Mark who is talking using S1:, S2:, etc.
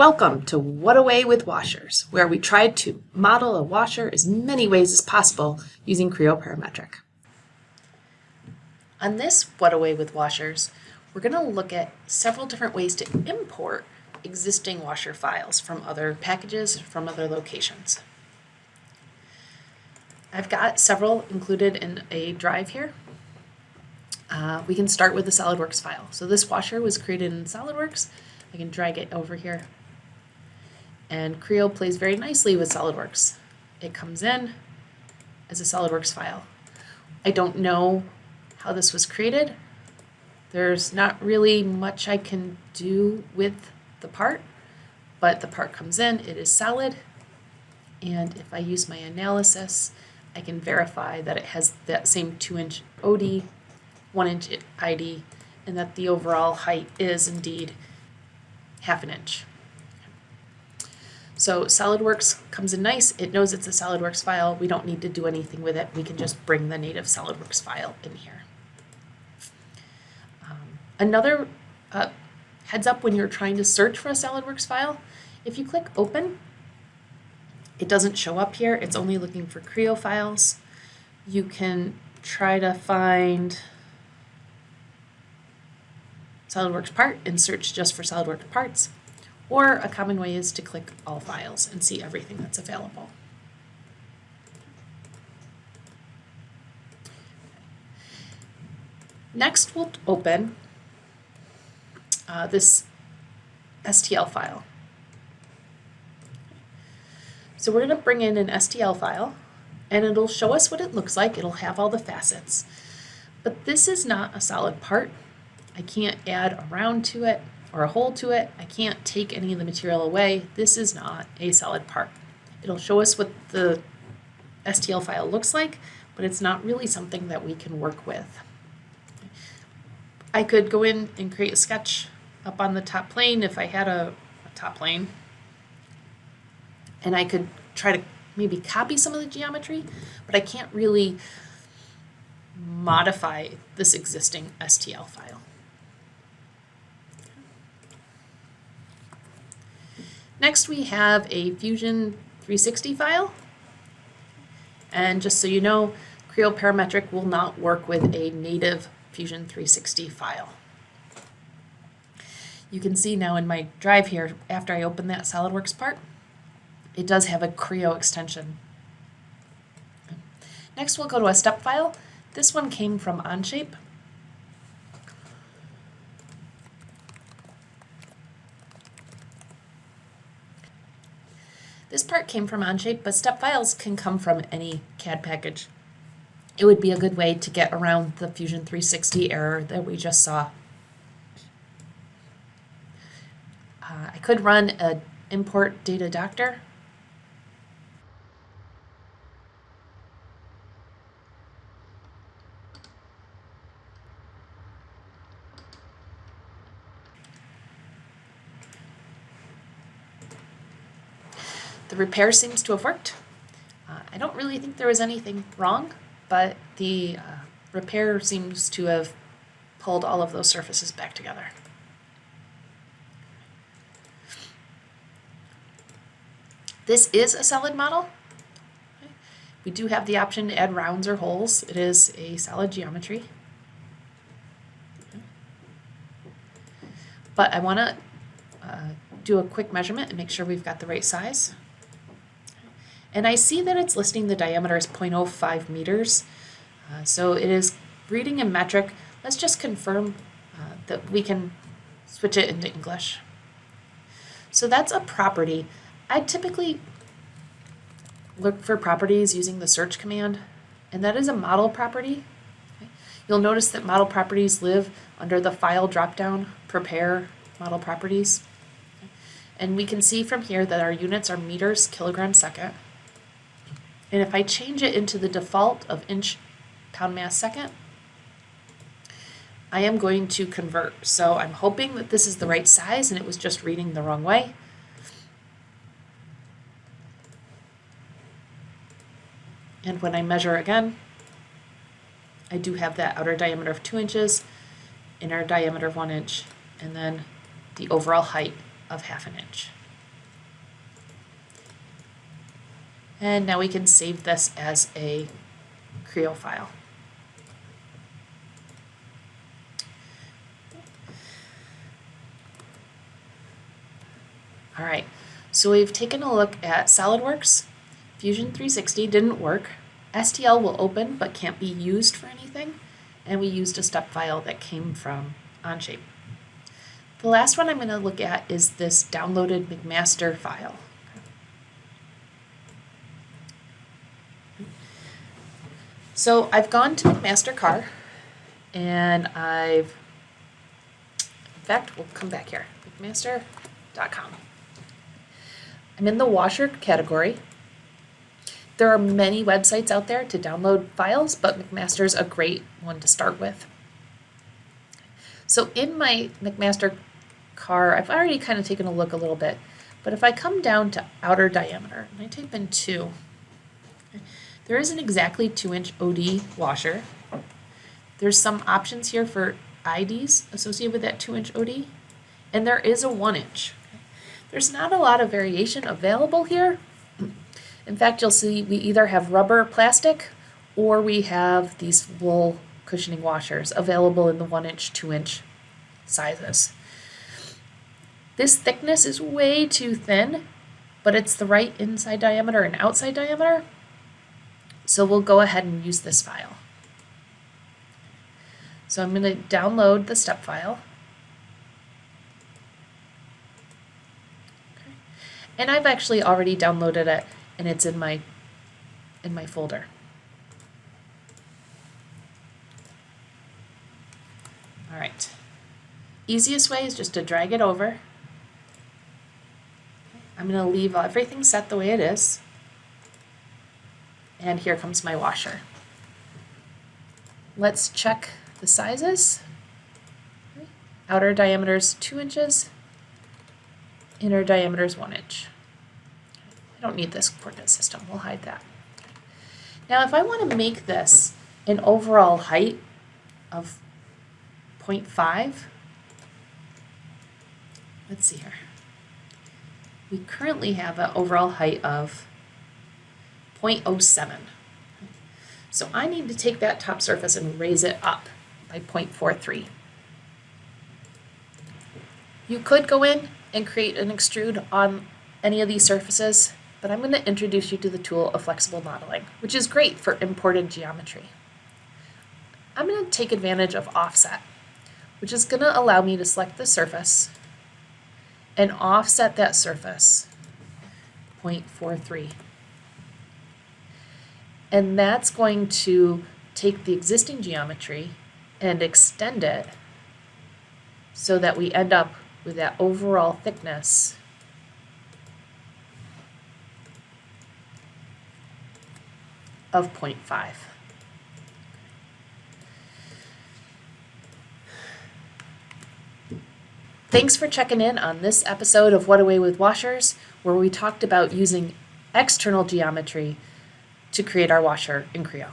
S1: Welcome to What Away with Washers, where we tried to model a washer as many ways as possible using Creo Parametric. On this What Away with Washers, we're going to look at several different ways to import existing washer files from other packages, from other locations. I've got several included in a drive here. Uh, we can start with the SolidWorks file. So this washer was created in SolidWorks. I can drag it over here and Creo plays very nicely with SOLIDWORKS. It comes in as a SOLIDWORKS file. I don't know how this was created. There's not really much I can do with the part, but the part comes in, it is solid, and if I use my analysis, I can verify that it has that same 2-inch OD, 1-inch ID, and that the overall height is indeed half an inch. So SolidWorks comes in nice. It knows it's a SolidWorks file. We don't need to do anything with it. We can just bring the native SolidWorks file in here. Um, another uh, heads up when you're trying to search for a SolidWorks file, if you click open, it doesn't show up here. It's only looking for Creo files. You can try to find SolidWorks part and search just for SolidWorks parts. Or a common way is to click all files and see everything that's available. Next, we'll open uh, this STL file. So we're going to bring in an STL file and it'll show us what it looks like. It'll have all the facets. But this is not a solid part. I can't add a round to it or a hole to it. I can't take any of the material away. This is not a solid part. It'll show us what the STL file looks like, but it's not really something that we can work with. I could go in and create a sketch up on the top plane if I had a, a top plane. And I could try to maybe copy some of the geometry, but I can't really modify this existing STL file. Next we have a Fusion 360 file. And just so you know, Creo Parametric will not work with a native Fusion 360 file. You can see now in my drive here, after I open that SOLIDWORKS part, it does have a Creo extension. Next we'll go to a step file. This one came from Onshape. This part came from Onshape, but step files can come from any CAD package. It would be a good way to get around the Fusion 360 error that we just saw. Uh, I could run an import data doctor The repair seems to have worked. Uh, I don't really think there was anything wrong, but the uh, repair seems to have pulled all of those surfaces back together. This is a solid model. We do have the option to add rounds or holes. It is a solid geometry. But I want to uh, do a quick measurement and make sure we've got the right size. And I see that it's listing the diameter as 0.05 meters. Uh, so it is reading in metric. Let's just confirm uh, that we can switch it into English. So that's a property. I typically look for properties using the search command, and that is a model property. You'll notice that model properties live under the file dropdown, prepare model properties. And we can see from here that our units are meters, kilogram, second. And if I change it into the default of inch pound mass second, I am going to convert. So I'm hoping that this is the right size and it was just reading the wrong way. And when I measure again, I do have that outer diameter of two inches, inner diameter of one inch, and then the overall height of half an inch. And now we can save this as a Creo file. All right, so we've taken a look at SolidWorks. Fusion 360 didn't work. STL will open but can't be used for anything. And we used a step file that came from Onshape. The last one I'm going to look at is this downloaded McMaster file. So I've gone to McMaster-Carr and I've, in fact, we'll come back here, McMaster.com. I'm in the washer category. There are many websites out there to download files, but McMaster is a great one to start with. So in my McMaster car, I've already kind of taken a look a little bit, but if I come down to outer diameter and I type in two, there is an exactly two inch OD washer. There's some options here for IDs associated with that two inch OD, and there is a one inch. There's not a lot of variation available here. In fact, you'll see we either have rubber plastic or we have these wool cushioning washers available in the one inch, two inch sizes. This thickness is way too thin, but it's the right inside diameter and outside diameter. So we'll go ahead and use this file. So I'm going to download the step file. Okay. And I've actually already downloaded it and it's in my in my folder. All right. Easiest way is just to drag it over. I'm going to leave everything set the way it is. And here comes my washer. Let's check the sizes. Outer diameter is 2 inches, inner diameter is 1 inch. I don't need this coordinate system, we'll hide that. Now if I want to make this an overall height of 0.5, let's see here. We currently have an overall height of 0.07. So I need to take that top surface and raise it up by 0.43. You could go in and create an extrude on any of these surfaces, but I'm going to introduce you to the tool of flexible modeling, which is great for imported geometry. I'm going to take advantage of offset, which is going to allow me to select the surface and offset that surface 0.43. And that's going to take the existing geometry and extend it so that we end up with that overall thickness of 0.5. Thanks for checking in on this episode of What Away with Washers, where we talked about using external geometry to create our washer in Creo.